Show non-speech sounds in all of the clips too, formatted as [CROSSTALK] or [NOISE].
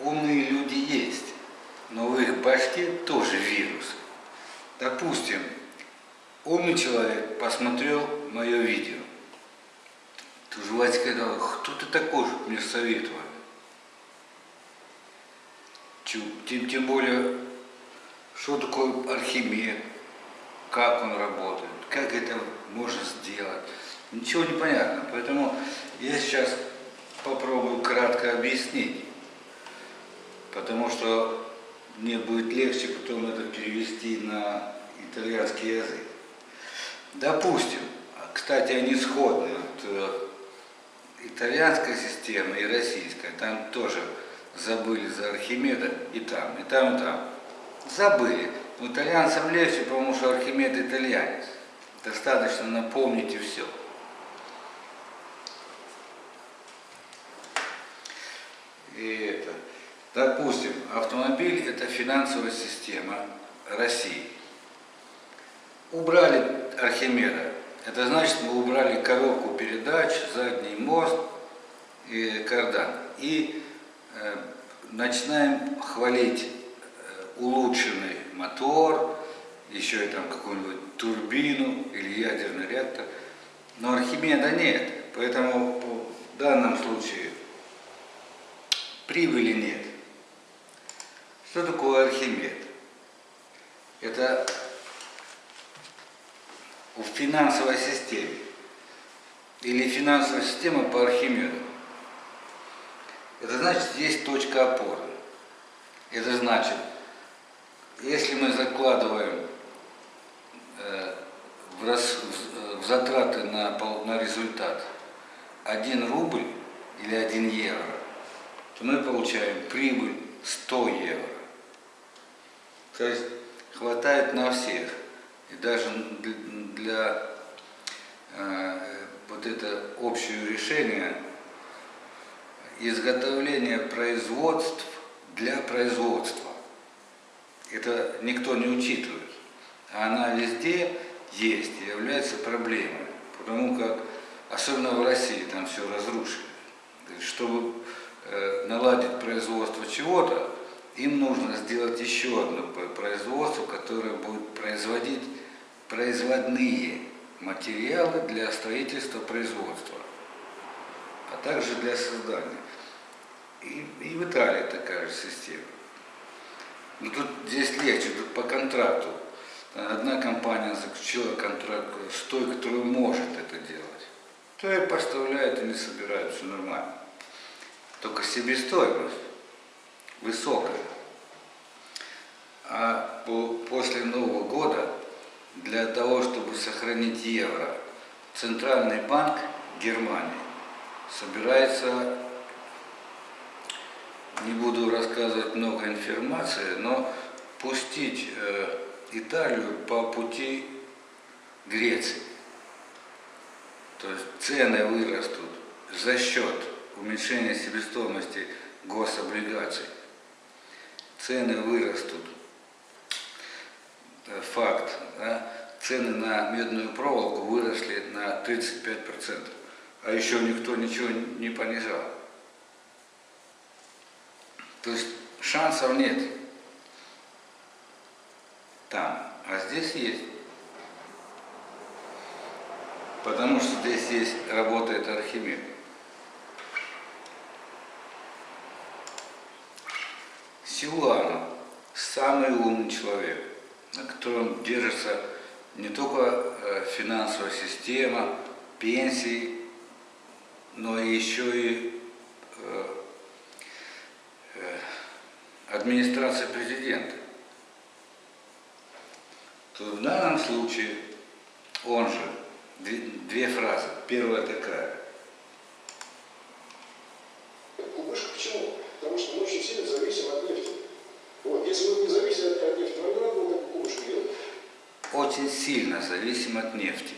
умные люди есть, но в их башке тоже вирус. Допустим, умный человек посмотрел мое видео. Тут же Вадик сказал, кто ты такой, чтобы мне советовать? Тем, тем более, что такое Архимед, как он работает, как это можно сделать. Ничего не понятно. Поэтому я сейчас попробую кратко объяснить. Потому что мне будет легче потом это перевести на итальянский язык. Допустим, кстати, они сходны. Вот, э, итальянская система и российская, там тоже забыли за Архимеда и там, и там, и там. Забыли. Но итальянцам легче, потому что Архимед итальянец. Достаточно напомнить и все. И это, допустим, автомобиль – это финансовая система России. Убрали Архимеда. Это значит, мы убрали коробку передач, задний мост и кардан. И э, начинаем хвалить э, улучшенный мотор, еще и там какую-нибудь турбину или ядерный реактор. Но Архимеда нет. Поэтому в данном случае прибыли нет. Что такое Архимед? Это в финансовой системе или финансовая система по Архимеду. Это значит, есть точка опоры. Это значит, если мы закладываем э, в, рас, в, в затраты на, на результат 1 рубль или 1 евро, то мы получаем прибыль 100 евро. То есть хватает на всех. И даже для э, вот это общее решение изготовления производств для производства. Это никто не учитывает. А она везде есть и является проблемой. Потому как, особенно в России, там все разрушили. Чтобы Э, наладить производство чего-то, им нужно сделать еще одно производство, которое будет производить производные материалы для строительства производства, а также для создания. И, и в Италии такая же система. Но тут здесь легче, тут по контракту. Одна компания заключила контракт с той, которая может это делать. То и поставляет и не собирает, все нормально. Только себестоимость высокая. А после Нового года для того, чтобы сохранить евро, Центральный банк Германии собирается, не буду рассказывать много информации, но пустить э, Италию по пути Греции. То есть цены вырастут за счет уменьшение себестоимости гособлигаций. Цены вырастут. Факт. Да? Цены на медную проволоку выросли на 35%. А еще никто ничего не понижал. То есть шансов нет там, а здесь есть. Потому что здесь есть, работает Архимед. Силуанов самый умный человек, на котором держится не только э, финансовая система, пенсии, но еще и э, э, администрация президента. То в данном случае он же, две фразы. Первая такая – очень сильно зависим от нефти.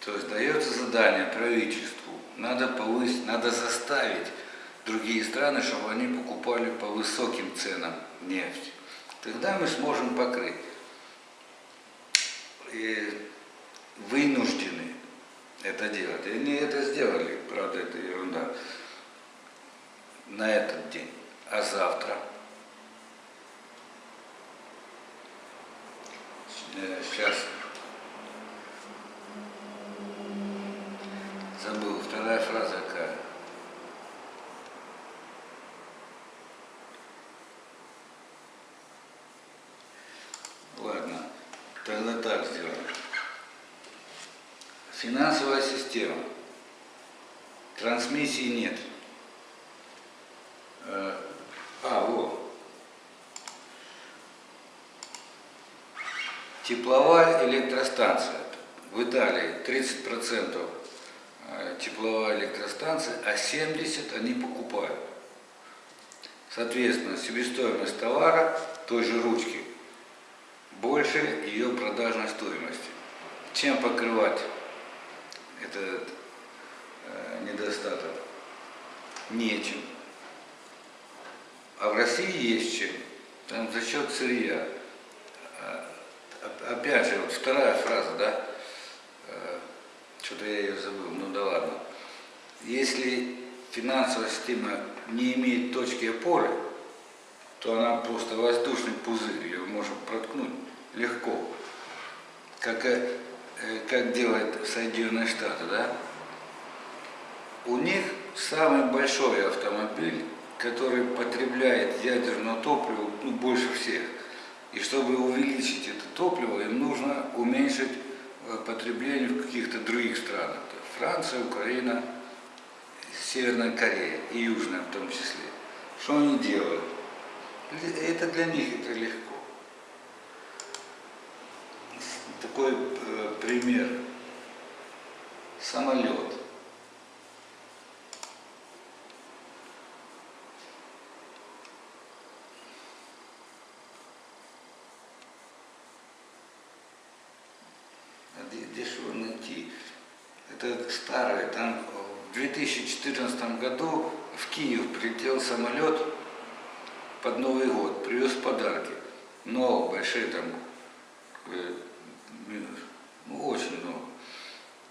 То есть дается задание правительству, надо повысить, надо заставить другие страны, чтобы они покупали по высоким ценам нефть. Тогда мы сможем покрыть. И вынуждены это делать. И они это сделали, правда, это ерунда, на этот день. А завтра? Сейчас. Забыл. Вторая фраза какая? Ладно. Тогда так сделаем. Финансовая система. Трансмиссии нет. Э, а, вот. Тепловая электростанция. В Италии 30% э, тепловая электростанция, а 70% они покупают. Соответственно, себестоимость товара той же ручки больше ее продажной стоимости. Чем покрывать этот э, недостаток? Нечем. А в России есть чем. Там за счет сырья. А, опять же, вот вторая фраза, да? Э, что-то я ее забыл, ну да ладно. Если финансовая система не имеет точки опоры, то она просто воздушный пузырь, ее можно проткнуть легко. Как, как делает Соединенные Штаты, да? У них самый большой автомобиль который потребляет ядерное топливо ну, больше всех. И чтобы увеличить это топливо, им нужно уменьшить э, потребление в каких-то других странах. Франция, Украина, Северная Корея и Южная в том числе. Что они делают? Это для них это легко. Такой э, пример. Самолет. дешево найти. Это старое. Там в 2014 году в Киев прилетел самолет под Новый год, привез подарки. Много, большие там, э, ну, очень много.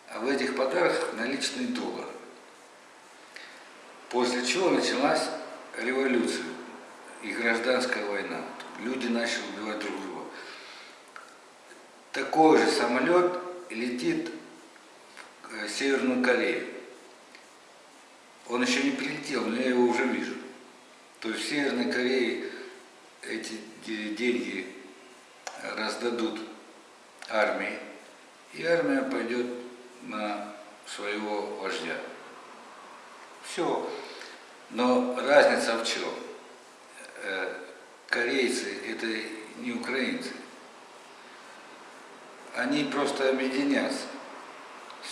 А в этих подарках наличные доллары. После чего началась революция и гражданская война. Люди начали убивать друг друга. Такой же самолет летит в э, Северную Корею. Он еще не прилетел, но я его уже вижу. То есть в Северной Корее эти деньги раздадут армии, и армия пойдет на своего вождя. Все. Но разница в чем? Э, корейцы это не украинцы они просто объединятся.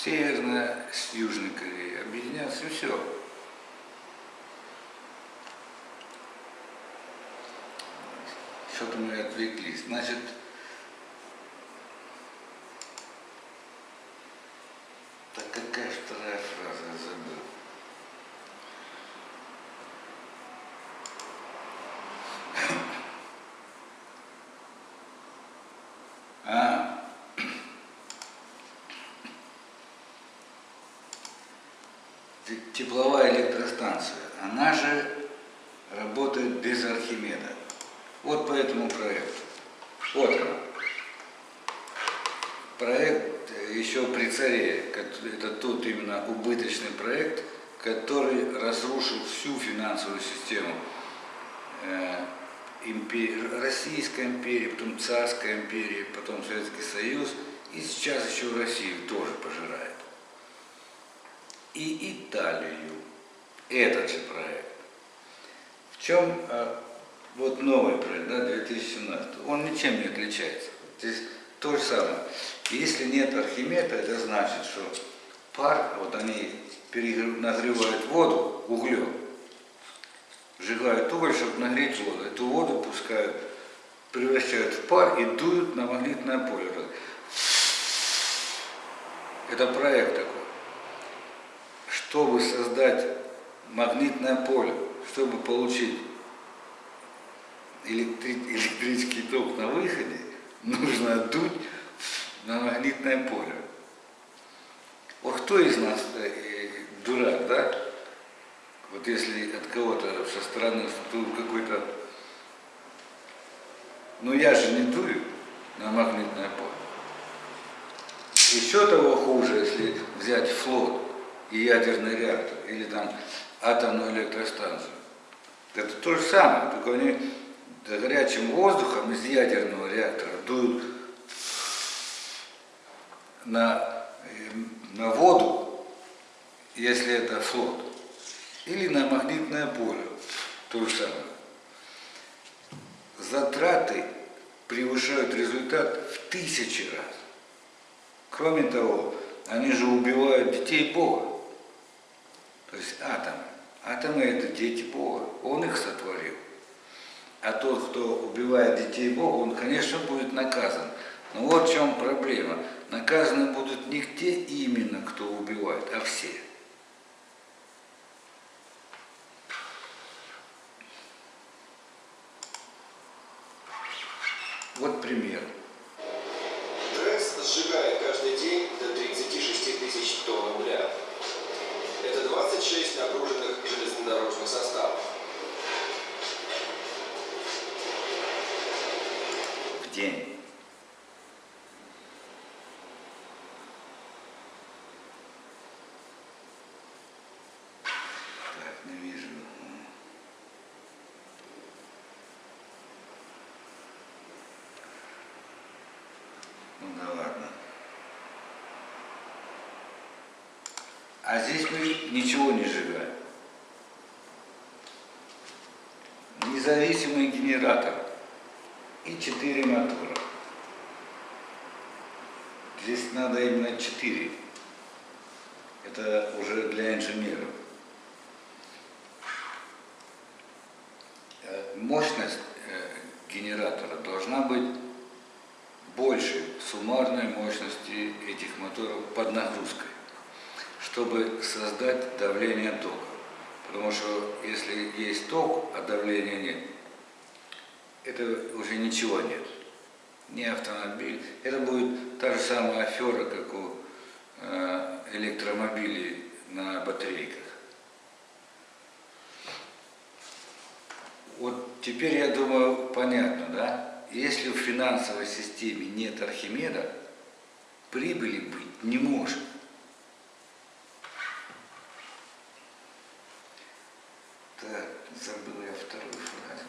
Северная с Южной Кореей объединятся и все. Что-то мы отвлеклись. Значит, так какая вторая фраза, я забыл. Тепловая электростанция, она же работает без Архимеда. Вот по этому проекту. Вот он. Проект еще при царе, это тот именно убыточный проект, который разрушил всю финансовую систему э, Российской империи, потом Царской империи, потом Советский Союз, и сейчас еще Россию тоже пожирает и Италию. Этот же проект. В чем а, вот новый проект, да, 2017, он ничем не отличается. Здесь то же самое. Если нет Архимеда, это значит, что пар, вот они нагревают воду углем, сжигают уголь, чтобы нагреть воду. Эту воду пускают, превращают в пар и дуют на магнитное поле. Это проект такой чтобы создать магнитное поле, чтобы получить электри [LAUGHS] электрический ток на выходе, нужно дуть на магнитное поле. Вот кто из нас э, дурак, да? Вот если от кого-то со стороны какой-то... Ну я же не дую на магнитное поле. Еще того хуже, если взять флот и ядерный реактор, или там атомную электростанцию. Это то же самое, только они горячим воздухом из ядерного реактора дуют на, на воду, если это флот, или на магнитное поле, то же самое. Затраты превышают результат в тысячи раз. Кроме того, они же убивают детей Бога. То есть атомы. Атомы это дети Бога. Он их сотворил. А тот, кто убивает детей Бога, он, конечно, будет наказан. Но вот в чем проблема. Наказаны будут не те именно, кто убивает, а все. Вот пример. ТРЭС сжигает каждый день до 36 тысяч тонн угля. Это 26 нагруженных железнодорожных составов. В день. Так, не вижу. Ну да ладно. А здесь мы ничего не сжигаем. Независимый генератор и четыре мотора. Здесь надо именно четыре. Это уже для инженеров. Э, Мощность э, генератора должна быть больше суммарной мощности этих моторов под нагрузкой, чтобы создать давление тока. Потому что если есть ток, а давления нет, это уже ничего нет. Не автомобиль. Это будет та же самая афера, как у э, электромобилей на батарейках. Вот теперь, я думаю, понятно, да? Если в финансовой системе нет Архимеда, прибыли быть не может. Так, забыл я вторую фразу.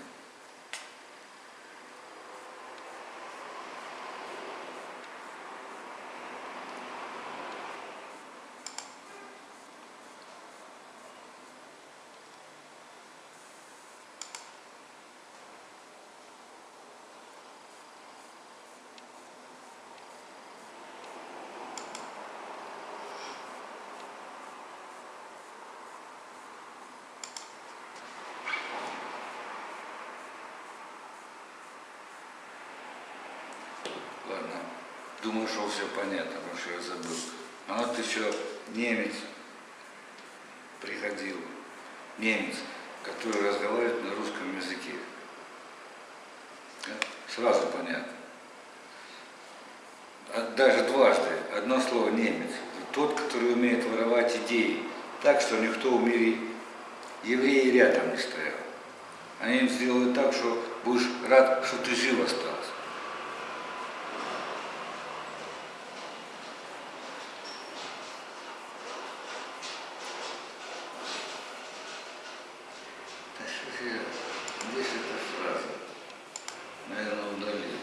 Ладно, думаю, что все понятно, потому что я забыл. А вот еще немец приходил, немец, который разговаривает на русском языке. Сразу понятно. А Даже дважды, одно слово немец. Тот, который умеет воровать идеи, так, что никто в мире евреи рядом не стоял. Они им сделают так, что будешь рад, что ты жив остался. Да что же я, здесь эта фраза, наверное, удалил.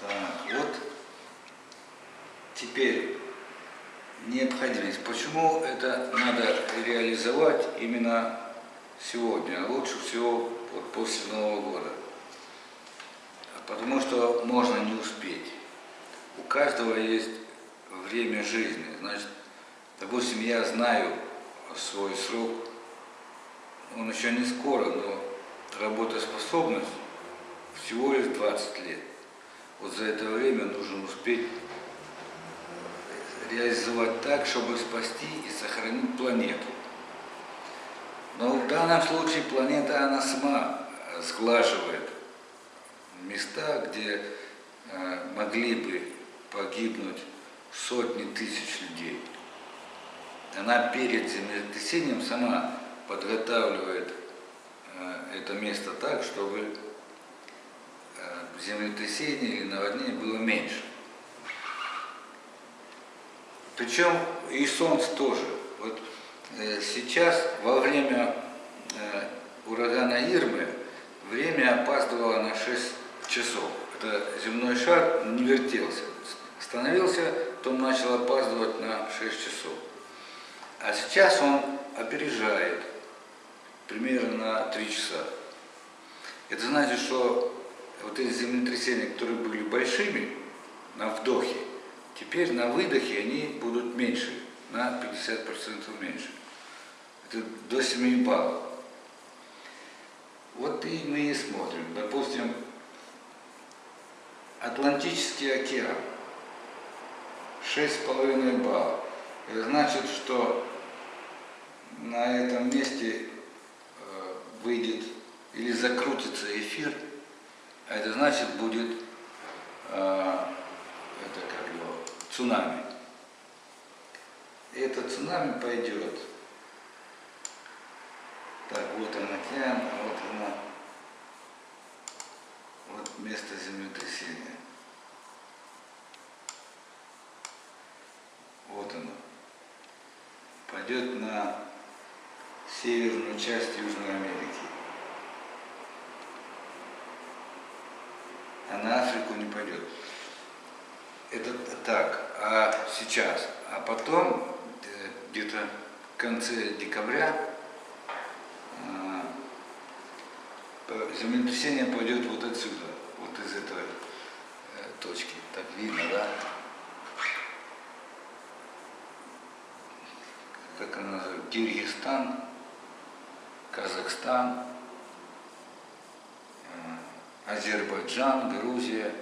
Так, вот теперь необходимость. Почему это надо реализовать именно сегодня, а лучше всего вот после Нового года? Потому что можно не успеть. У каждого есть время жизни. Значит, допустим, я знаю свой срок, он еще не скоро, но работоспособность всего лишь 20 лет. Вот за это время нужно успеть реализовать так, чтобы спасти и сохранить планету. Но в данном случае планета, она сама сглаживает места, где э, могли бы погибнуть сотни тысяч людей. Она перед землетрясением сама подготавливает э, это место так, чтобы э, землетрясение или наводнение было меньше. Причем и солнце тоже. Вот сейчас во время урагана Ирмы время опаздывало на 6 часов. Это земной шар не вертелся. Становился, потом начал опаздывать на 6 часов. А сейчас он опережает примерно на 3 часа. Это значит, что вот эти землетрясения, которые были большими на вдохе, теперь на выдохе они будут меньше, на 50% меньше. Это до 7 баллов. Вот и мы и смотрим. Допустим, Атлантический океан. 6,5 баллов. Это значит, что на этом месте э, выйдет или закрутится эфир, а это значит будет э, это как его, цунами. И это цунами пойдет. Так, вот он океан, а вот она, место землетрясения. Вот оно. Пойдет на северную часть Южной Америки. А на Африку не пойдет. Это так. А сейчас. А потом, э, где-то в конце декабря, э, землетрясение пойдет вот отсюда, вот из этой э, точки. Так видно, да? Как она называется? Киргизстан, Казахстан, Азербайджан, Грузия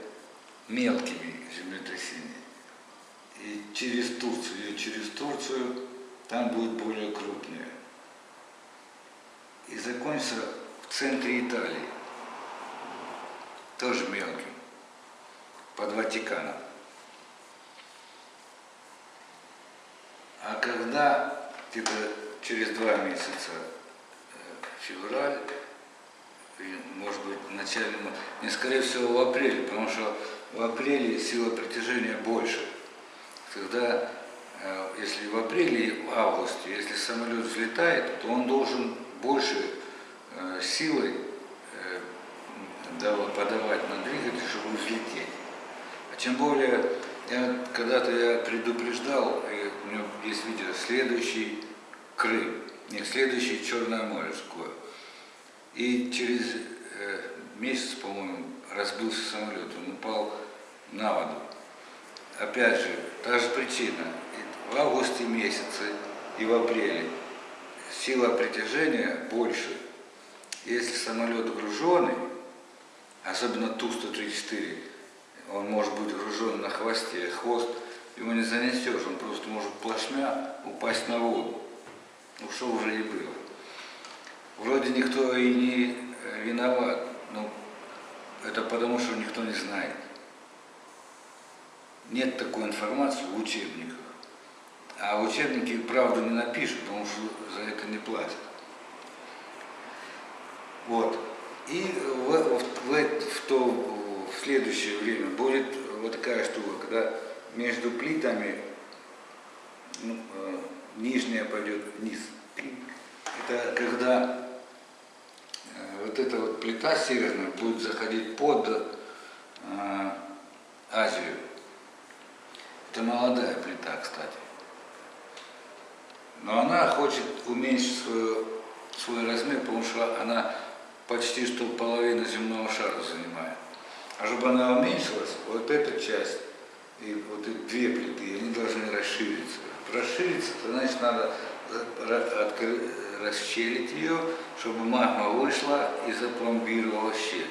мелкими землетрясениями. И через Турцию, и через Турцию там будет более крупнее. И закончится в центре Италии, тоже мелким, под Ватиканом. А когда где-то через два месяца, февраль, может быть, начале, не скорее всего в апреле, потому что в апреле сила притяжения больше. Тогда, э, если в апреле и в августе, если самолет взлетает, то он должен больше э, силой э, подавать на двигатель, чтобы взлететь. Тем более, когда-то я предупреждал, у меня есть видео, следующий Крым, нет, следующий Черное море скоро. И через э, месяц, по-моему, разбился самолет, он упал на воду. Опять же, та же причина. И в августе месяце и в апреле сила притяжения больше. Если самолет груженный, особенно Ту-134, он может быть гружен на хвосте, хвост его не занесешь, он просто может плашмя упасть на воду. Ну что уже и было. Вроде никто и не э, виноват, но это потому, что никто не знает. Нет такой информации в учебниках. А учебники правду не напишут, потому что за это не платят. Вот. И в, в, в, в, то, следующее время будет вот такая штука, когда между плитами ну, э, нижняя пойдет вниз. Это когда э, вот эта вот плита северная будет заходить под э, Азию. Это молодая плита, кстати. Но она хочет уменьшить свой, свой размер, потому что она почти что половину земного шара занимает. А чтобы она уменьшилась, вот эта часть и вот эти две плиты, они должны расшириться. Расшириться, то значит надо расщелить ее, чтобы магма вышла и запломбировала щель.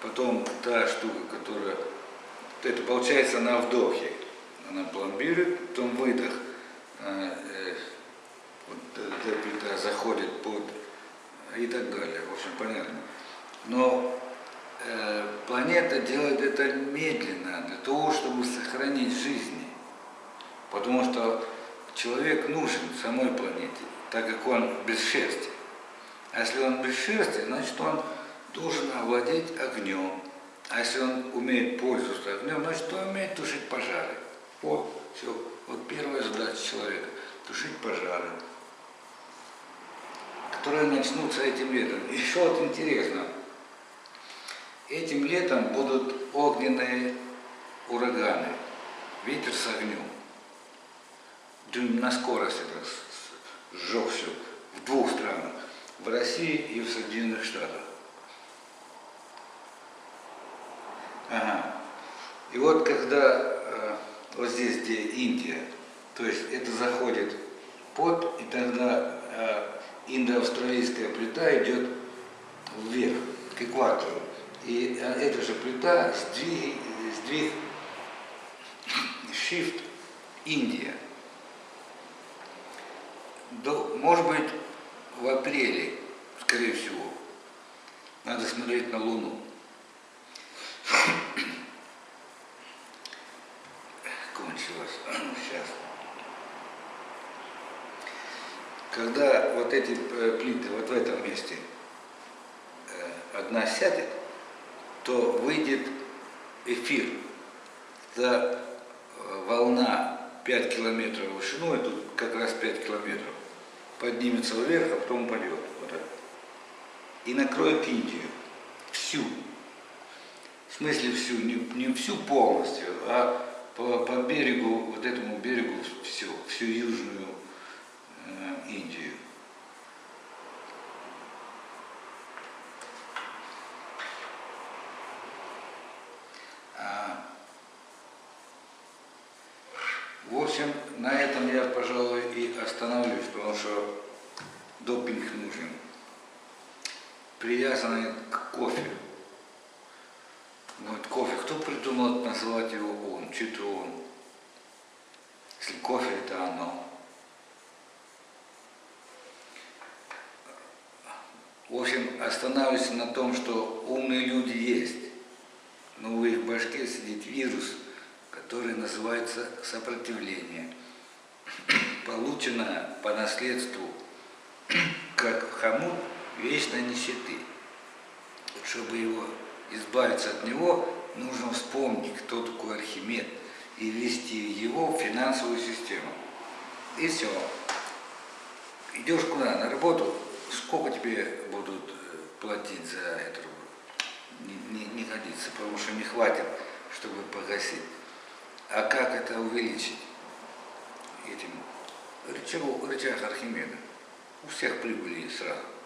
Потом та штука, которая, это получается на вдохе, она пломбирует, потом выдох, э, э, вот эта плита заходит под и так далее, в общем, понятно. Но планета делает это медленно, для того, чтобы сохранить жизни. Потому что человек нужен самой планете, так как он без шерсти. А если он без шерсти, значит он должен овладеть огнем. А если он умеет пользоваться огнем, значит он умеет тушить пожары. Вот, все. Вот первая задача человека – тушить пожары, которые начнутся этим летом. Еще вот интересно, этим летом будут огненные ураганы, ветер с огнем. Дюйм на скорость это сжег все в двух странах, в России и в Соединенных Штатах. Ага. И вот когда э, вот здесь, где Индия, то есть это заходит под, и тогда э, индоавстралийская плита идет вверх, к экватору. И э, эта же плита сдвиг, сдвиг shift Индия. До, может быть, в апреле, скорее всего, надо смотреть на Луну. Кончилось. Сейчас. Когда вот эти э, плиты вот в этом месте э, одна сядет, то выйдет эфир. Это э, волна 5 километров вышиной, тут как раз 5 километров, поднимется вверх, а потом упадет. Вот. И накроет Индию. Всю. В смысле всю, не, не всю полностью, а по, по берегу, вот этому берегу все, всю южную э, Индию. А, в общем, на этом я, пожалуй, и остановлюсь, потому что допинг нужен. Привязанный к кофе. Вот кофе, кто придумал называть его он, он? Если кофе это оно. В общем, останавливайся на том, что умные люди есть, но в их башке сидит вирус, который называется сопротивление, получено по наследству, [CLEARS THROAT] как хомут вечной нищеты. Чтобы его избавиться от него, нужно вспомнить, кто такой Архимед, и ввести его в финансовую систему. И все. Идешь куда? На работу? Сколько тебе будут э, платить за это? Не, не, не годится, потому что не хватит, чтобы погасить. А как это увеличить? Этим рычаг, рычаг Архимеда. У всех прибыли сразу.